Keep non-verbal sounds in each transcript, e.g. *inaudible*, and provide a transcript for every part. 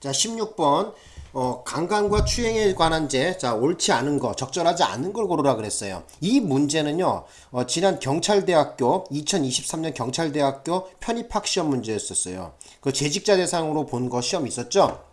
자, 16번. 어, 강간과 추행에 관한 죄, 자, 옳지 않은 거, 적절하지 않은 걸 고르라 그랬어요. 이 문제는요, 어, 지난 경찰대학교, 2023년 경찰대학교 편입학 시험 문제였었어요. 그 재직자 대상으로 본 거 시험 있었죠?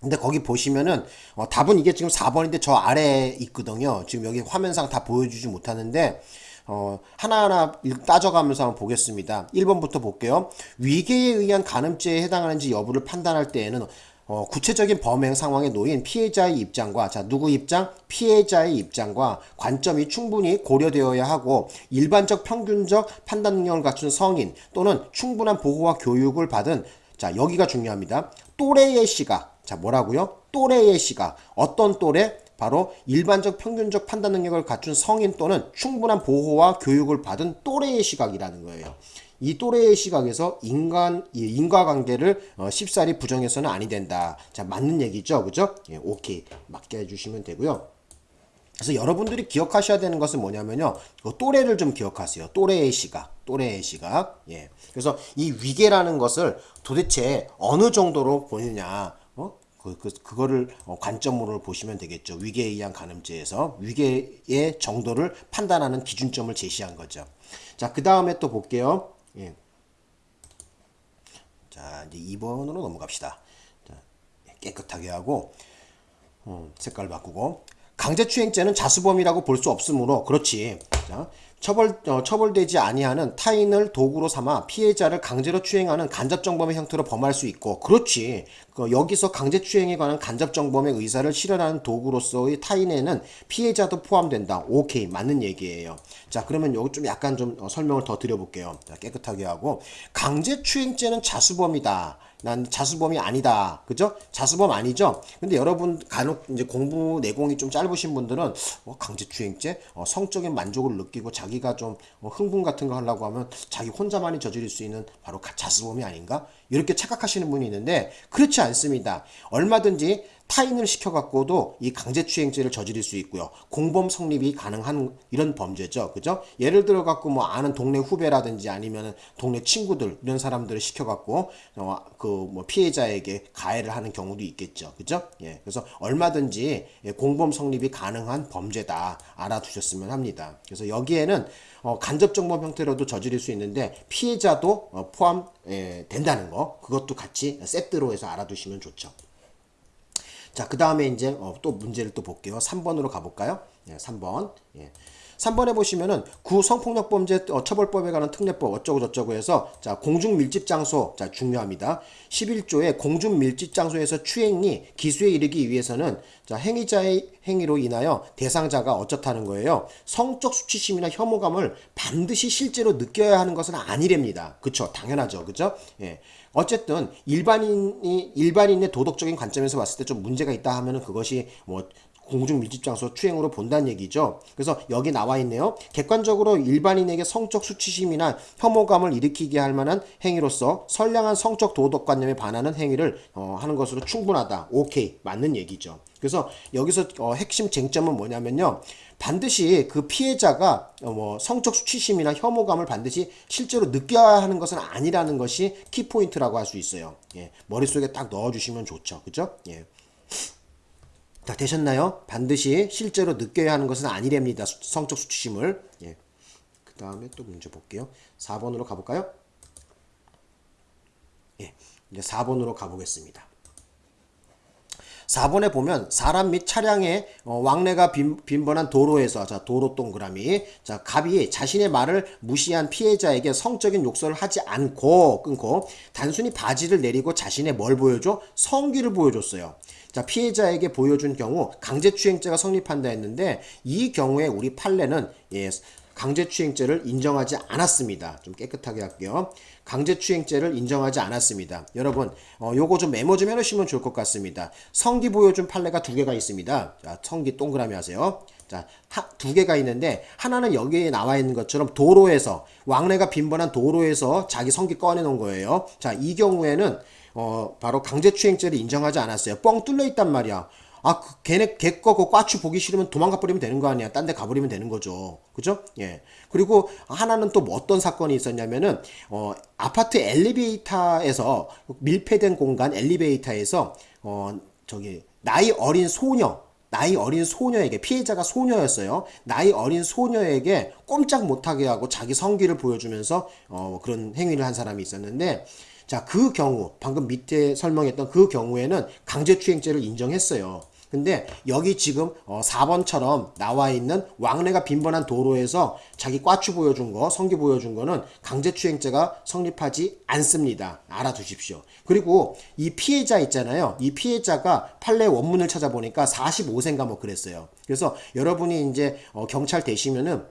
근데 거기 보시면은 어, 답은 이게 지금 4번인데 저 아래에 있거든요. 지금 여기 화면상 다 보여주지 못하는데 어, 하나하나 따져가면서 한번 보겠습니다. 1번부터 볼게요. 위계에 의한 간음죄에 해당하는지 여부를 판단할 때에는 어, 구체적인 범행 상황에 놓인 피해자의 입장과 자 누구 입장? 피해자의 입장과 관점이 충분히 고려되어야 하고 일반적 평균적 판단 능력을 갖춘 성인 또는 충분한 보호와 교육을 받은 자 여기가 중요합니다. 또래의 시각 자 뭐라고요? 또래의 시각 어떤 또래? 바로 일반적 평균적 판단 능력을 갖춘 성인 또는 충분한 보호와 교육을 받은 또래의 시각이라는 거예요. 이 또래의 시각에서 인간 인과관계를 어, 쉽사리 부정해서는 아니 된다. 자 맞는 얘기죠, 그죠? 예, 오케이 맞게 해주시면 되고요. 그래서 여러분들이 기억하셔야 되는 것은 뭐냐면요. 그 또래를 좀 기억하세요. 또래의 시각, 또래의 시각. 예. 그래서 이 위계라는 것을 도대체 어느 정도로 보느냐. 어? 그, 그, 그거를 어, 관점으로 보시면 되겠죠. 위계에 의한 간음죄에서 위계의 정도를 판단하는 기준점을 제시한 거죠. 자, 그 다음에 또 볼게요. 예. 자, 이제 2번으로 넘어갑시다. 자, 깨끗하게 하고, 음, 색깔 바꾸고. 강제추행죄는 자수범이라고 볼 수 없으므로, 그렇지. 자, 처벌, 어, 처벌되지 아니하는 타인을 도구로 삼아 피해자를 강제로 추행하는 간접정범의 형태로 범할 수 있고, 그렇지. 그 여기서 강제추행에 관한 간접정범의 의사를 실현하는 도구로서의 타인에는 피해자도 포함된다. 오케이. 맞는 얘기예요. 자, 그러면 여기 좀 약간 좀 어, 설명을 더 드려볼게요. 자, 깨끗하게 하고. 강제추행죄는 자수범이다. 난 자수범이 아니다. 그죠? 자수범 아니죠? 근데 여러분 간혹 이제 공부 내공이 좀 짧으신 분들은 어, 강제추행죄, 어, 성적인 만족을 느끼고 자기가 좀 어, 흥분 같은 거 하려고 하면 자기 혼자만이 저지를 수 있는 바로 자수범이 아닌가? 이렇게 착각하시는 분이 있는데 그렇지 않습니다. 얼마든지 타인을 시켜갖고도 이 강제추행죄를 저지를 수 있고요. 공범 성립이 가능한 이런 범죄죠. 그죠? 예를 들어갖고 뭐 아는 동네 후배라든지 아니면 동네 친구들 이런 사람들을 시켜갖고 어, 그뭐 피해자에게 가해를 하는 경우도 있겠죠. 그죠? 예. 그래서 얼마든지 예, 공범 성립이 가능한 범죄다 알아두셨으면 합니다. 그래서 여기에는 어, 간접정범 형태로도 저지를 수 있는데 피해자도 어, 포함 예, 된다는 거 그것도 같이 세트로 해서 알아두시면 좋죠. 자, 그 다음에 이제 어, 또 문제를 또 볼게요. 3번으로 가볼까요? 예, 3번. 예. 3번에 보시면은 구 성폭력범죄 어, 처벌법에 관한 특례법 어쩌고 저쩌고 해서 자 공중 밀집 장소 자 중요합니다. 11조에 공중 밀집 장소에서 추행이 기수에 이르기 위해서는 자 행위자의 행위로 인하여 대상자가 어쩌다는 거예요. 성적 수치심이나 혐오감을 반드시 실제로 느껴야 하는 것은 아니랍니다. 그쵸 당연하죠. 그죠? 예. 어쨌든 일반인이 일반인의 도덕적인 관점에서 봤을 때 좀 문제가 있다 하면은 그것이 뭐 공중 밀집 장소 추행으로 본다는 얘기죠. 그래서 여기 나와 있네요. 객관적으로 일반인에게 성적 수치심이나 혐오감을 일으키게 할 만한 행위로서 선량한 성적 도덕관념에 반하는 행위를 어, 하는 것으로 충분하다. 오케이. 맞는 얘기죠. 그래서 여기서 어, 핵심 쟁점은 뭐냐면요. 반드시 그 피해자가 어, 뭐 성적 수치심이나 혐오감을 반드시 실제로 느껴야 하는 것은 아니라는 것이 키포인트라고 할 수 있어요. 예, 머릿속에 딱 넣어주시면 좋죠. 그죠? 예. 자, 되셨나요? 반드시 실제로 느껴야 하는 것은 아니랍니다. 성적 수치심을. 예. 그 다음에 또 문제 볼게요. 4번으로 가볼까요? 예. 이제 4번으로 가보겠습니다. 4번에 보면 사람 및 차량의 어, 왕래가 빈, 번한 도로에서 자 도로 동그라미 자 갑이 자신의 말을 무시한 피해자에게 성적인 욕설을 하지 않고 끊고 단순히 바지를 내리고 자신의 뭘 보여줘 성기를 보여줬어요. 자 피해자에게 보여준 경우 강제추행죄가 성립한다 했는데 이 경우에 우리 판례는 예, 강제추행죄를 인정하지 않았습니다. 좀 깨끗하게 할게요. 강제추행죄를 인정하지 않았습니다. 여러분 어, 요거 좀 메모 좀 해놓으시면 좋을 것 같습니다. 성기 보여준 판례가 두 개가 있습니다. 자, 성기 동그라미 하세요. 자, 하, 두 개가 있는데 하나는 여기에 나와 있는 것처럼 도로에서 왕래가 빈번한 도로에서 자기 성기 꺼내 놓은 거예요. 자, 이 경우에는 어, 바로 강제추행죄를 인정하지 않았어요. 뻥 뚫려 있단 말이야. 아, 그 걔네 걔거 그 꽈추 보기 싫으면 도망가 버리면 되는 거 아니야. 딴 데 가버리면 되는 거죠. 그죠? 예. 그리고 하나는 또뭐 어떤 사건이 있었냐면은 어 아파트 엘리베이터에서 밀폐된 공간 엘리베이터에서 어 저기 나이 어린 소녀 나이 어린 소녀에게 피해자가 소녀였어요. 나이 어린 소녀에게 꼼짝 못하게 하고 자기 성기를 보여주면서 어, 그런 행위를 한 사람이 있었는데 자 그 경우 방금 밑에 설명했던 그 경우에는 강제추행죄를 인정했어요. 근데 여기 지금 어 4번처럼 나와 있는 왕래가 빈번한 도로에서 자기 꽈추 보여준 거, 성기 보여준 거는 강제추행죄가 성립하지 않습니다. 알아두십시오. 그리고 이 피해자 있잖아요. 이 피해자가 판례 원문을 찾아보니까 45세인가 뭐 그랬어요. 그래서 여러분이 이제 어 경찰 되시면은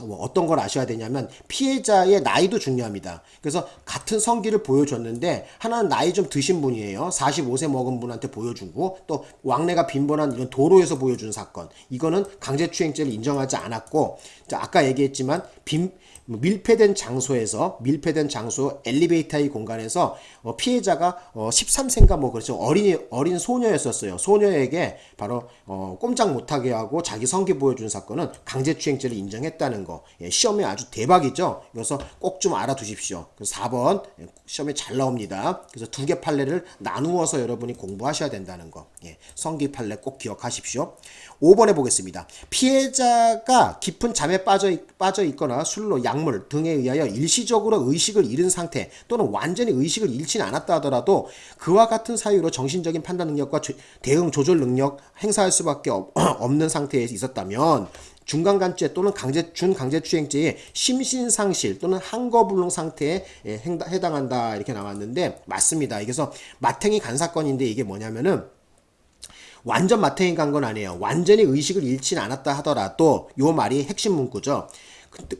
뭐 어떤 걸 아셔야 되냐면 피해자의 나이도 중요합니다. 그래서 같은 성기를 보여줬는데 하나는 나이 좀 드신 분이에요. 45세 먹은 분한테 보여주고 또 왕래가 빈번한 이런 도로에서 보여준 사건. 이거는 강제추행죄를 인정하지 않았고 자, 아까 얘기했지만 빈 밀폐된 장소에서 밀폐된 장소 엘리베이터의 공간에서 어, 피해자가 어, 13세인가 뭐 그렇죠 어린이 어린 소녀였었어요 소녀에게 바로 어, 꼼짝 못하게 하고 자기 성기 보여준 사건은 강제추행죄를 인정했다는 거. 예, 시험에 아주 대박이죠? 그래서 꼭 좀 알아두십시오. 그래서 4번 예, 시험에 잘 나옵니다. 그래서 두 개 판례를 나누어서 여러분이 공부하셔야 된다는 거. 예, 성기 판례 꼭 기억하십시오. 5번에 보겠습니다. 피해자가 깊은 잠에 빠져, 있, 빠져 있거나 술로 약물 등에 의하여 일시적으로 의식을 잃은 상태 또는 완전히 의식을 잃지는 않았다 하더라도 그와 같은 사유로 정신적인 판단 능력과 조- 대응 조절 능력 행사할 수밖에 없, *clears throat* 없는 상태에 있었다면 중간간죄 또는 강제 준강제추행죄의 심신상실 또는 항거불능 상태에 예, 해당한다 이렇게 나왔는데 맞습니다. 그래서 마탱이 간 사건인데 이게 뭐냐면은 완전 마탱이 간 건 아니에요. 완전히 의식을 잃진 않았다 하더라도 요 말이 핵심 문구죠.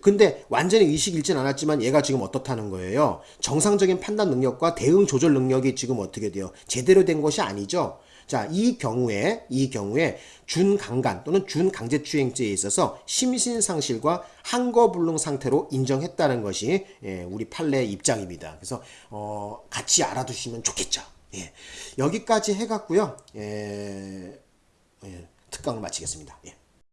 근데 완전히 의식 잃진 않았지만 얘가 지금 어떻다는 거예요. 정상적인 판단 능력과 대응 조절 능력이 지금 어떻게 돼요? 제대로 된 것이 아니죠. 자, 이 경우에 이 경우에 준강간 또는 준강제추행죄에 있어서 심신상실과 항거불능 상태로 인정했다는 것이 예, 우리 판례 입장입니다. 그래서 어, 같이 알아두시면 좋겠죠. 예. 여기까지 해갖고요. 예, 예, 특강을 마치겠습니다. 예.